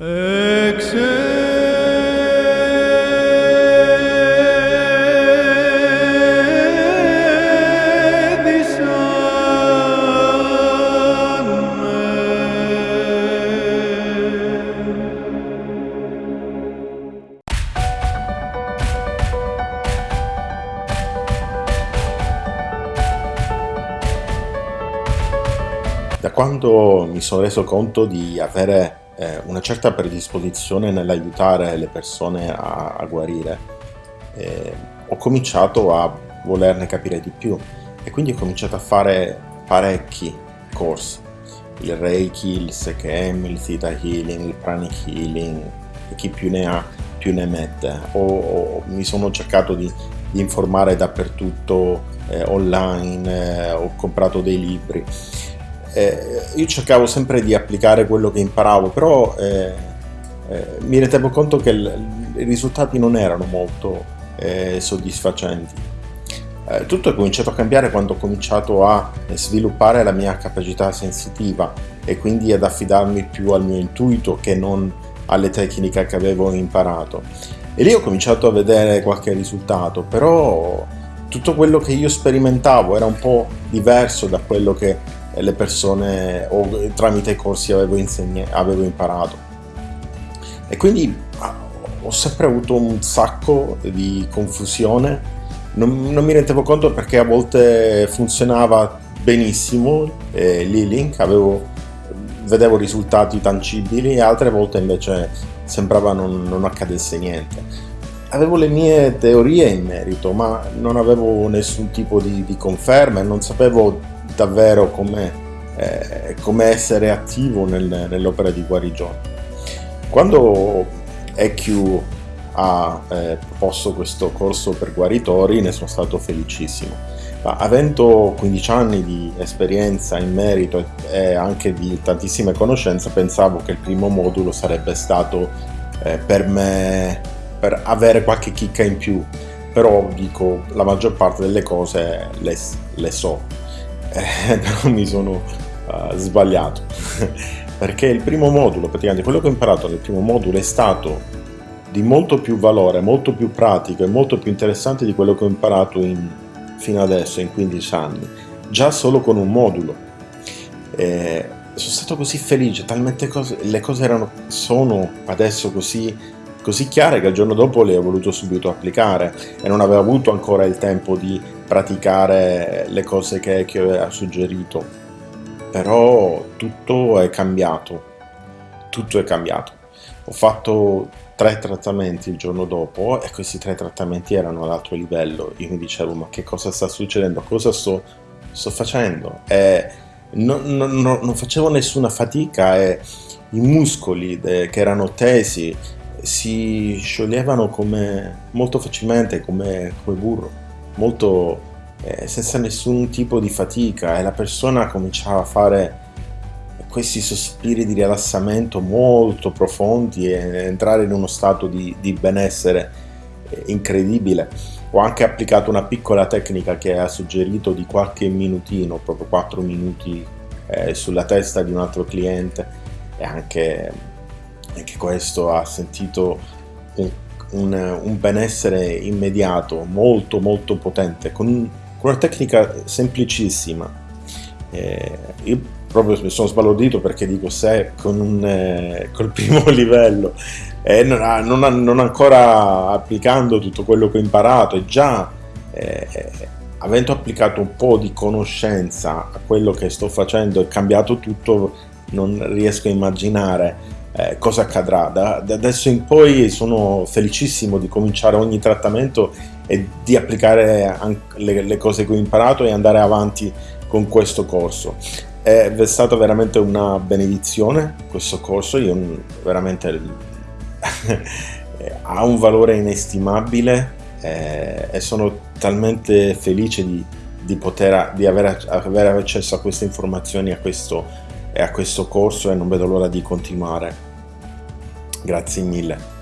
Da quando mi sono reso conto di avere eh, una certa predisposizione nell'aiutare le persone a, a guarire, eh, ho cominciato a volerne capire di più e quindi ho cominciato a fare parecchi corsi, il Reiki, il SKM, il Theta Healing, il Pranic Healing, e chi più ne ha più ne mette. O, o mi sono cercato di, di informare dappertutto eh, online, eh, ho comprato dei libri eh, io cercavo sempre di applicare quello che imparavo, però eh, eh, mi rendevo conto che i risultati non erano molto eh, soddisfacenti. Eh, tutto è cominciato a cambiare quando ho cominciato a sviluppare la mia capacità sensitiva e quindi ad affidarmi più al mio intuito che non alle tecniche che avevo imparato. E lì ho cominciato a vedere qualche risultato, però tutto quello che io sperimentavo era un po' diverso da quello che le persone o tramite i corsi avevo, avevo imparato. E quindi ah, ho sempre avuto un sacco di confusione. Non, non mi rendevo conto perché a volte funzionava benissimo eh, l'e-link vedevo risultati tangibili e altre volte invece sembrava non, non accadesse niente avevo le mie teorie in merito ma non avevo nessun tipo di, di conferma e non sapevo davvero come, eh, come essere attivo nel, nell'opera di guarigione. Quando EQ ha eh, proposto questo corso per guaritori ne sono stato felicissimo. Ma avendo 15 anni di esperienza in merito e anche di tantissime conoscenze, pensavo che il primo modulo sarebbe stato eh, per me per avere qualche chicca in più, però dico la maggior parte delle cose le, le so. Eh, però mi sono uh, sbagliato. Perché il primo modulo, praticamente quello che ho imparato nel primo modulo è stato di molto più valore, molto più pratico e molto più interessante di quello che ho imparato in, fino adesso, in 15 anni, già solo con un modulo. Eh, sono stato così felice, talmente cose, le cose erano, sono adesso così, così chiare che il giorno dopo le ho voluto subito applicare e non avevo avuto ancora il tempo di praticare le cose che, che ha suggerito, però tutto è cambiato, tutto è cambiato. Ho fatto tre trattamenti il giorno dopo e questi tre trattamenti erano ad alto livello. Io mi dicevo ma che cosa sta succedendo, cosa sto, sto facendo? E non, non, non, facevo nessuna fatica e i muscoli che erano tesi si scioglievano come, molto facilmente come, come burro molto eh, senza nessun tipo di fatica e la persona cominciava a fare questi sospiri di rilassamento molto profondi e entrare in uno stato di, di benessere eh, incredibile. Ho anche applicato una piccola tecnica che ha suggerito di qualche minutino, proprio 4 minuti eh, sulla testa di un altro cliente e anche, anche questo ha sentito un un, un benessere immediato, molto molto potente, con, con una tecnica semplicissima. Eh, io proprio mi sono sbalordito perché dico se con un, eh, col primo livello e eh, non, non, non, ancora applicando tutto quello che ho imparato e già eh, avendo applicato un po' di conoscenza a quello che sto facendo e cambiato tutto non riesco a immaginare eh, cosa accadrà. Da, da, adesso in poi sono felicissimo di cominciare ogni trattamento e di applicare le, le, cose che ho imparato e andare avanti con questo corso. È stata veramente una benedizione questo corso, io veramente ha un valore inestimabile eh, e sono talmente felice di, di poter di avere, avere accesso a queste informazioni a questo, a questo corso e non vedo l'ora di continuare. Grazie mille.